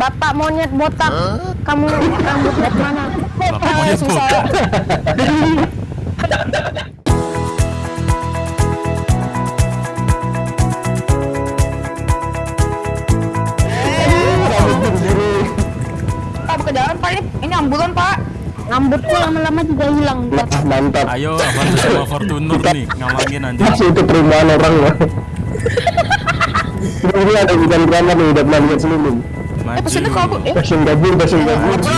Bapak monyet botak. Kamu rambut dari mana? Bapak monyet Susah. botak. Pak Pak ini. Ini ambulan Pak. Rambutku lama-lama juga hilang. Mantap. Ayo Avanza sama Fortuner nih ngalangin anjir. Masih itu perumahan orang loh. Ini ada bukan drama nih, udah pernah lihat sebelum. Eh pesannya Maju. Eh Passion gabung, passion gabung. Maju.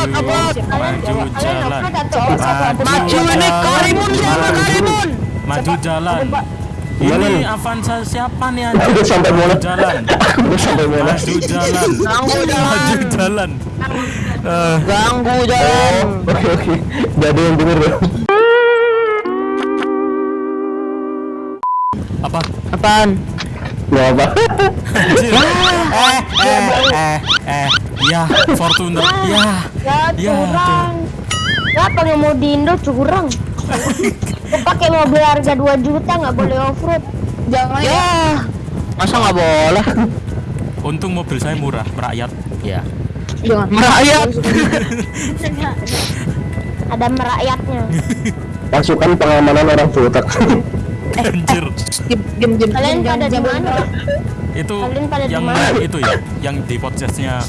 Maju jalan. Maju ini Karimun siapa Karimun? Maju jalan. Ini nih? Avanza siapa nih Aku anjir? udah sampai Maju Monas. jalan. Aku udah sampai Monas. Maju jalan. Maju jalan. Eh, Ganggu jalan. Oke oke, ada yang denger ya. apa? Apaan? Gak apa. Anjir. Eh, eh, eh, eh. Ya, Fortuner. Ya. Ya Ya, curang. Ya pengen mau di Indo curang. Pakai mobil harga 2 juta nggak boleh off road. Jangan ya. Masa nggak boleh? Untung mobil saya murah, merakyat. Ya. Jangan. Merayat. Ada merakyatnya. Pasukan pengamanan orang botak. Anjir. Diam diam. Kalian pada di mana? Itu Kalian pada di yang mana? itu ya, yang di podcastnya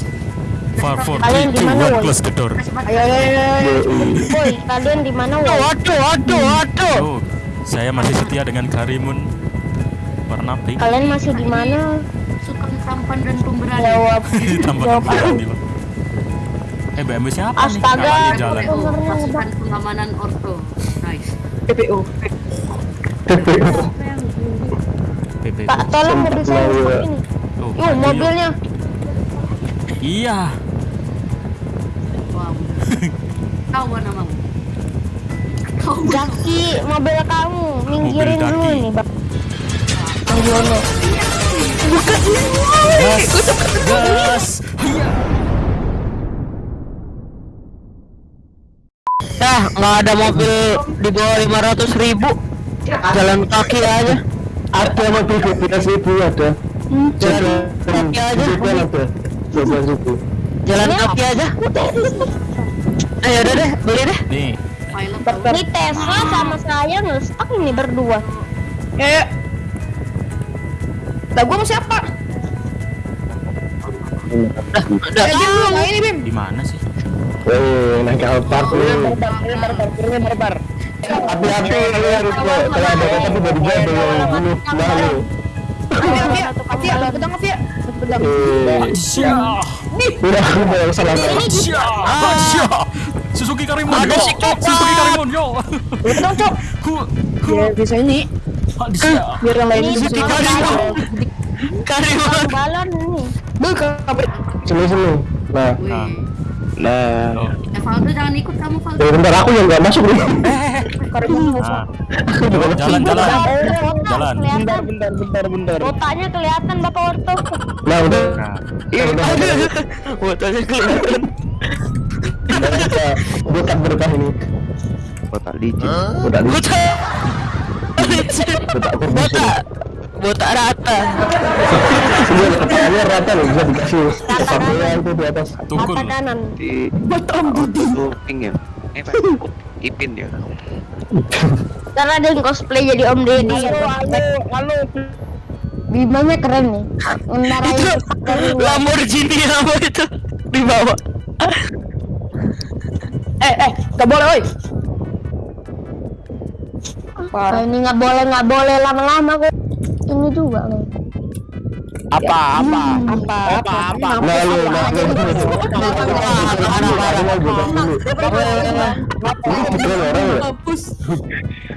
Far for Kalian di mana? Close the Door. Ayo ayo ayo. Boy, kalian di mana? woy? Waduh waduh waduh. Oh, saya masih setia dengan Karimun warna pink. Kalian masih di mana? suka tampan dan pemberani Jawab. Tambah Jawab. berani, Bang. Eh, BMW siapa nih? Astaga. Jalan. PPO pasukan pengamanan orto nice PPO. Pak, tolong mobil saya ini. Oh, mobilnya. Iya. kau mana mau kau Jaki, mobil kamu. Minggirin Mobil dulu nih, Bang. Bang Yono. Gas. Gas. Ya nggak ada mobil di bawah lima ratus ribu. Jalan kaki aja. Ada mobil dua belas ribu ada. Jalan kaki aja. Ada. Dua belas ribu. Jalan kaki aja. Ayo udah deh beli deh. Nih, Ini Tesla sama saya ngestak ini berdua. Ya ya. Lah gua mau siapa? Udah. Udah. Nah ini Bim. di mana sih? Eh, naik Alphard nih. barbar. Hati-hati kalian harus kalau kalau ada kata bunuh malu. Oke oke. Oke, pedang oke. Pedang. Eh, Syah. udah aku mau salah. Suzuki Karimun. Ada yo. si. Suzuki Karimun, yo. Pedang cok. Ku. Ku. Ya bisa ini. Biar yang lain bisa Suzuki Karimun. Karimun. Balon ini. Buka. Sini sini. Nah, nah. Eh Valdo jangan ikut kamu Valdo Eh, bentar aku yang nggak masuk nih. Nah. Yo, jalan jalan. Jalan. Kelihatan. bentar, bentar, bentar. Botanya kelihatan Bapak Orto. Nah, udah. Nah, Iya, udah. Botolnya kelihatan. Udah kita bukan berkah ini. Botak licin. Udah di Botak. budak kurdi. Botak. Botak rata. Kepalanya rata loh, bisa dikasih kepalanya itu di atas. tukul. Mata kanan. Di Auto pink ya. Eh, Pak. Ipin ya. Ntar ada yang cosplay jadi Om Deddy. halo. Bimanya keren nih. Dari luar. Lamborghini apa itu di bawah. Eh eh, gak boleh oi. Ini nggak boleh nggak boleh lama-lama kok. Ini juga nih. Apa apa apa apa apa. Nah, lu, nah, lu, lu, lu. Ini keren orang ya? Hapus.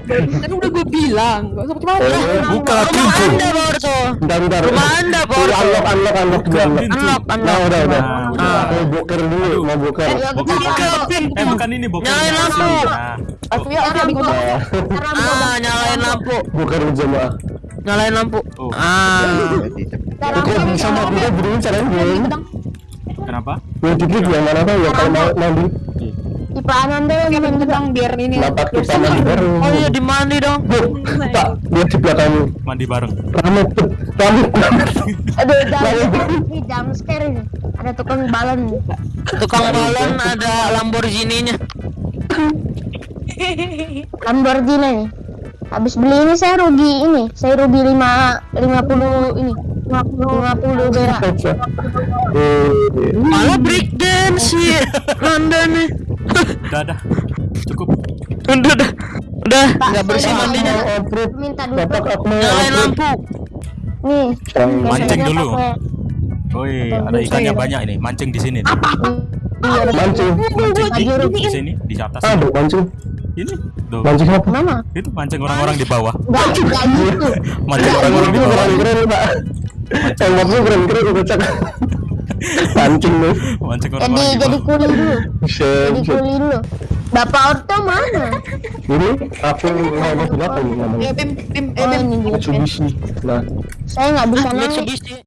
Kan udah gue bilang, Eh, Buka pintu. Bentar, bentar. Rumah anda Borto. unlock, unlock, unlock unlock. Unlock. Nah, udah, udah. Nah, Mau boker dulu, mau boker. Boker. Eh, bukan ini boker. Nyalain lampu. Nah, ya. Ah, nyalain lampu. Boker berjamaah. Nyalain lampu. Oh. Ah. Jadi Boker sama boker berdua caranya gimana? kenapa? Yang dikit yang mana tuh yang kalau mau mandi? Ipaanan deh sama Pedang biar ini. Kenapa kita mandi bareng? Oh iya di mandi dong. Bu, Pak, lihat di belakangmu. Mandi bareng. Rame, tuh, rame. Aduh, ini jam scare ini. Ada tukang balon. Tukang balon ada Lamborghini-nya. Lamborghini nih. Habis beli ini saya rugi ini. Saya rugi lima lima puluh ini. Lima puluh berak. Eh, Malah break dance ya. Anda nih. Udah, dah. Cukup. Udah udah. Udah, nggak bersih mandinya. Minta Bapak dulu. Nyalain lampu. Nih. Mancing dulu. Woi, ada ikannya banyak ini. Mancing di sini. nih. Ada Mancing. Mancing di, sini, di atas. Ah, Aduh, mancing. Ini. Tuh. Mancing apa? Mana? Itu mancing orang-orang di bawah. Enggak gitu. Mancing orang-orang di bawah. keren-keren, Pak. Tembaknya keren-keren, kocak. Mancing nih. Mancing Jadi orang-orang di jadi bawah. kuli dulu. Jadi kuli dulu. Bapak Orto mana? Ini aku mau mobil apa ini namanya? Oh, ini dia. Mitsubishi. Nah, Saya nggak bisa naik. Mitsubishi.